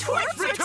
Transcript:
torture.